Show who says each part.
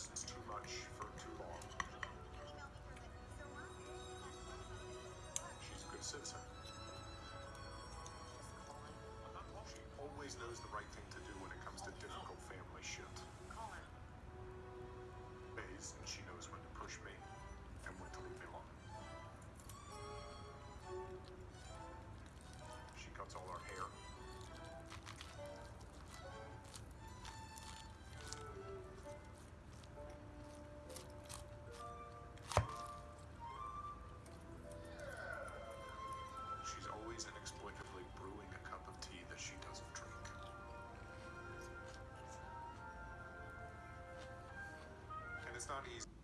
Speaker 1: She listens too much for too long. She's a good citizen. She always knows the right thing to do when it comes to difficult family shit. Ways, and she knows when to push me and when to leave me alone. She cuts all our it's not easy.